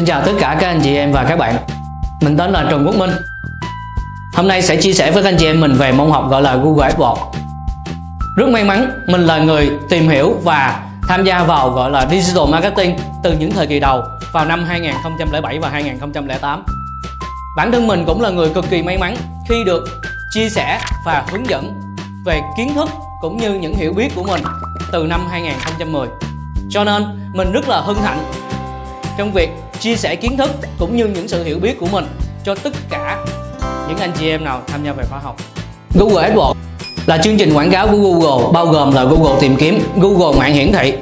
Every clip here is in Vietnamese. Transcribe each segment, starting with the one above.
Xin chào tất cả các anh chị em và các bạn. Mình tên là Trần Quốc Minh. Hôm nay sẽ chia sẻ với các anh chị em mình về môn học gọi là Google AdWords Rất may mắn, mình là người tìm hiểu và tham gia vào gọi là Digital Marketing từ những thời kỳ đầu vào năm 2007 và 2008 Bản thân mình cũng là người cực kỳ may mắn khi được chia sẻ và hướng dẫn về kiến thức cũng như những hiểu biết của mình từ năm 2010 cho nên, mình rất là hân hạnh trong việc chia sẻ kiến thức cũng như những sự hiểu biết của mình cho tất cả những anh chị em nào tham gia về khóa học Google AdWords là chương trình quảng cáo của Google bao gồm là Google tìm kiếm, Google mạng hiển thị,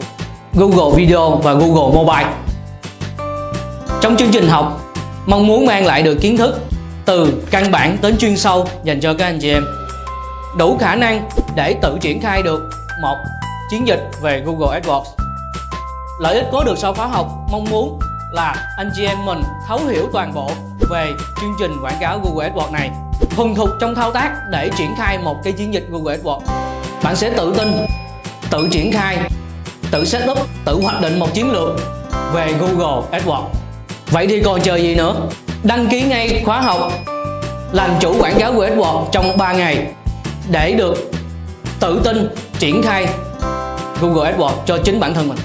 Google Video và Google Mobile. Trong chương trình học, mong muốn mang lại được kiến thức từ căn bản đến chuyên sâu dành cho các anh chị em đủ khả năng để tự triển khai được một chiến dịch về Google AdWords. Lợi ích có được sau khóa học mong muốn là anh chị em mình thấu hiểu toàn bộ về chương trình quảng cáo Google AdWords này. Thuần thục trong thao tác để triển khai một cái chiến dịch Google AdWords. Bạn sẽ tự tin, tự triển khai, tự setup tự hoạch định một chiến lược về Google AdWords. Vậy thì còn chờ gì nữa? Đăng ký ngay khóa học, làm chủ quảng cáo Google AdWords trong 3 ngày để được tự tin triển khai Google AdWords cho chính bản thân mình.